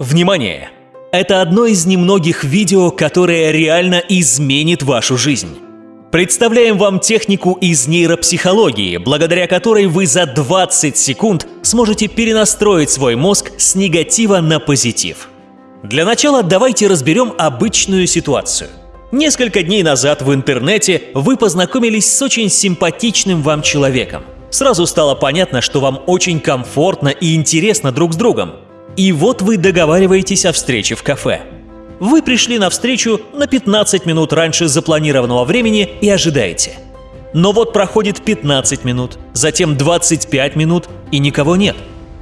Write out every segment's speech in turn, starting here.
Внимание! Это одно из немногих видео, которое реально изменит вашу жизнь. Представляем вам технику из нейропсихологии, благодаря которой вы за 20 секунд сможете перенастроить свой мозг с негатива на позитив. Для начала давайте разберем обычную ситуацию. Несколько дней назад в интернете вы познакомились с очень симпатичным вам человеком. Сразу стало понятно, что вам очень комфортно и интересно друг с другом. И вот вы договариваетесь о встрече в кафе. Вы пришли на встречу на 15 минут раньше запланированного времени и ожидаете. Но вот проходит 15 минут, затем 25 минут и никого нет.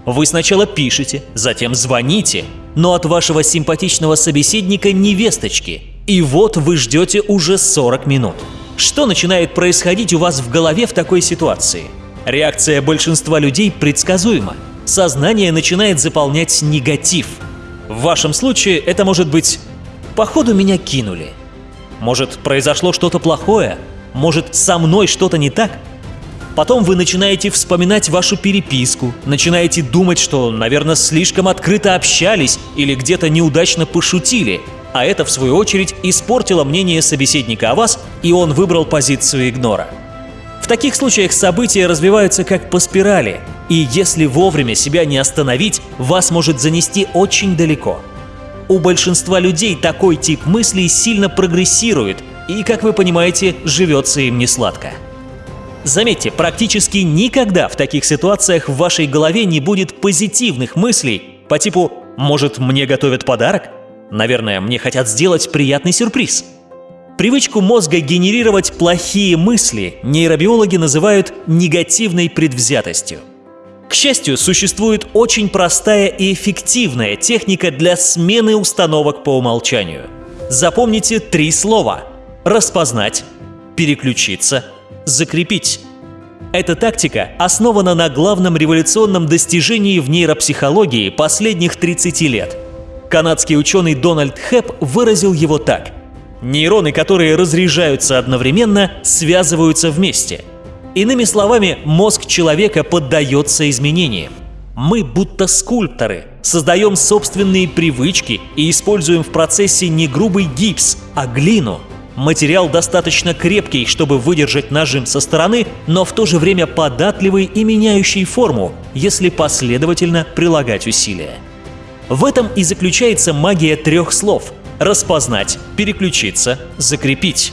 Вы сначала пишете, затем звоните, но от вашего симпатичного собеседника ни весточки. И вот вы ждете уже 40 минут. Что начинает происходить у вас в голове в такой ситуации? Реакция большинства людей предсказуема – сознание начинает заполнять негатив. В вашем случае это может быть «походу меня кинули», может произошло что-то плохое, может со мной что-то не так. Потом вы начинаете вспоминать вашу переписку, начинаете думать, что, наверное, слишком открыто общались или где-то неудачно пошутили, а это, в свою очередь, испортило мнение собеседника о вас, и он выбрал позицию игнора. В таких случаях события развиваются как по спирали, и если вовремя себя не остановить, вас может занести очень далеко. У большинства людей такой тип мыслей сильно прогрессирует, и, как вы понимаете, живется им не сладко. Заметьте, практически никогда в таких ситуациях в вашей голове не будет позитивных мыслей по типу «может, мне готовят подарок?» «Наверное, мне хотят сделать приятный сюрприз». Привычку мозга генерировать плохие мысли нейробиологи называют негативной предвзятостью. К счастью, существует очень простая и эффективная техника для смены установок по умолчанию. Запомните три слова – распознать, переключиться, закрепить. Эта тактика основана на главном революционном достижении в нейропсихологии последних 30 лет. Канадский ученый Дональд Хэп выразил его так. Нейроны, которые разряжаются одновременно, связываются вместе – Иными словами, мозг человека поддается изменениям. Мы будто скульпторы, создаем собственные привычки и используем в процессе не грубый гипс, а глину. Материал достаточно крепкий, чтобы выдержать нажим со стороны, но в то же время податливый и меняющий форму, если последовательно прилагать усилия. В этом и заключается магия трех слов – распознать, переключиться, закрепить.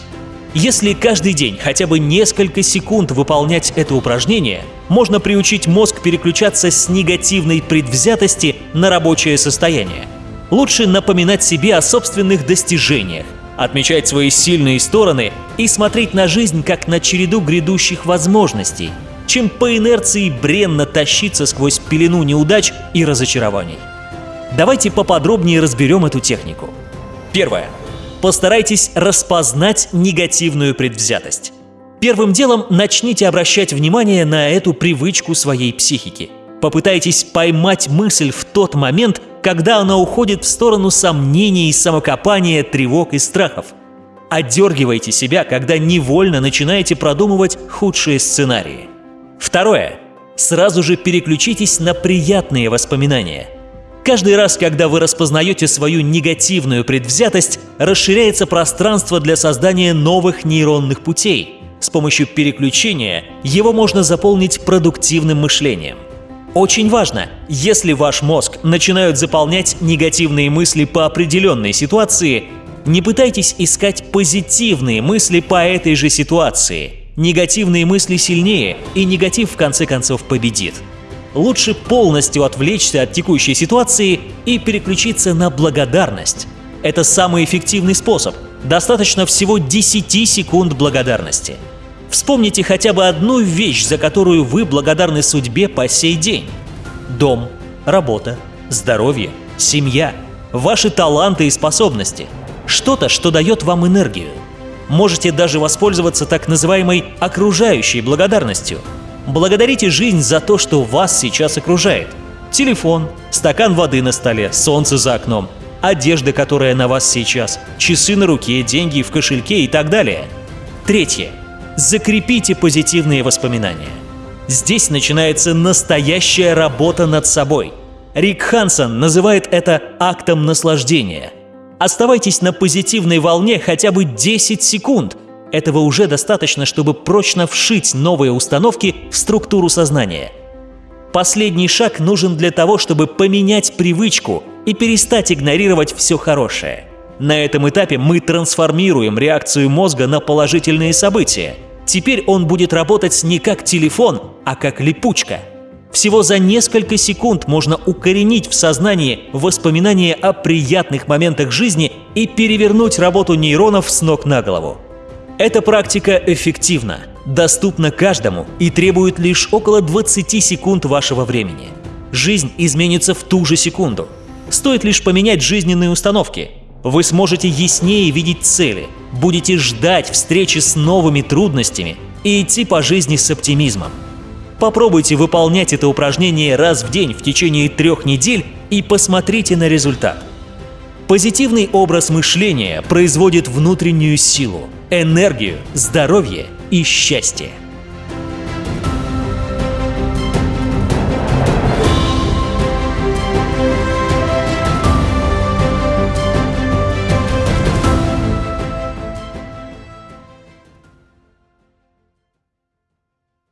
Если каждый день хотя бы несколько секунд выполнять это упражнение, можно приучить мозг переключаться с негативной предвзятости на рабочее состояние. Лучше напоминать себе о собственных достижениях, отмечать свои сильные стороны и смотреть на жизнь как на череду грядущих возможностей, чем по инерции бренно тащиться сквозь пелену неудач и разочарований. Давайте поподробнее разберем эту технику. Первое постарайтесь распознать негативную предвзятость. Первым делом начните обращать внимание на эту привычку своей психики. Попытайтесь поймать мысль в тот момент, когда она уходит в сторону сомнений, самокопания, тревог и страхов. Отдергивайте себя, когда невольно начинаете продумывать худшие сценарии. Второе. Сразу же переключитесь на приятные воспоминания – Каждый раз, когда вы распознаете свою негативную предвзятость, расширяется пространство для создания новых нейронных путей. С помощью переключения его можно заполнить продуктивным мышлением. Очень важно, если ваш мозг начинают заполнять негативные мысли по определенной ситуации, не пытайтесь искать позитивные мысли по этой же ситуации. Негативные мысли сильнее, и негатив в конце концов победит лучше полностью отвлечься от текущей ситуации и переключиться на благодарность. Это самый эффективный способ. Достаточно всего 10 секунд благодарности. Вспомните хотя бы одну вещь, за которую вы благодарны судьбе по сей день. Дом, работа, здоровье, семья, ваши таланты и способности. Что-то, что дает вам энергию. Можете даже воспользоваться так называемой окружающей благодарностью – Благодарите жизнь за то, что вас сейчас окружает. Телефон, стакан воды на столе, солнце за окном, одежда, которая на вас сейчас, часы на руке, деньги в кошельке и так далее. Третье. Закрепите позитивные воспоминания. Здесь начинается настоящая работа над собой. Рик Хансон называет это актом наслаждения. Оставайтесь на позитивной волне хотя бы 10 секунд. Этого уже достаточно, чтобы прочно вшить новые установки в структуру сознания. Последний шаг нужен для того, чтобы поменять привычку и перестать игнорировать все хорошее. На этом этапе мы трансформируем реакцию мозга на положительные события. Теперь он будет работать не как телефон, а как липучка – всего за несколько секунд можно укоренить в сознании воспоминания о приятных моментах жизни и перевернуть работу нейронов с ног на голову. Эта практика эффективна, доступна каждому и требует лишь около 20 секунд вашего времени. Жизнь изменится в ту же секунду. Стоит лишь поменять жизненные установки. Вы сможете яснее видеть цели, будете ждать встречи с новыми трудностями и идти по жизни с оптимизмом. Попробуйте выполнять это упражнение раз в день в течение трех недель и посмотрите на результат. Позитивный образ мышления производит внутреннюю силу, энергию, здоровье и счастье.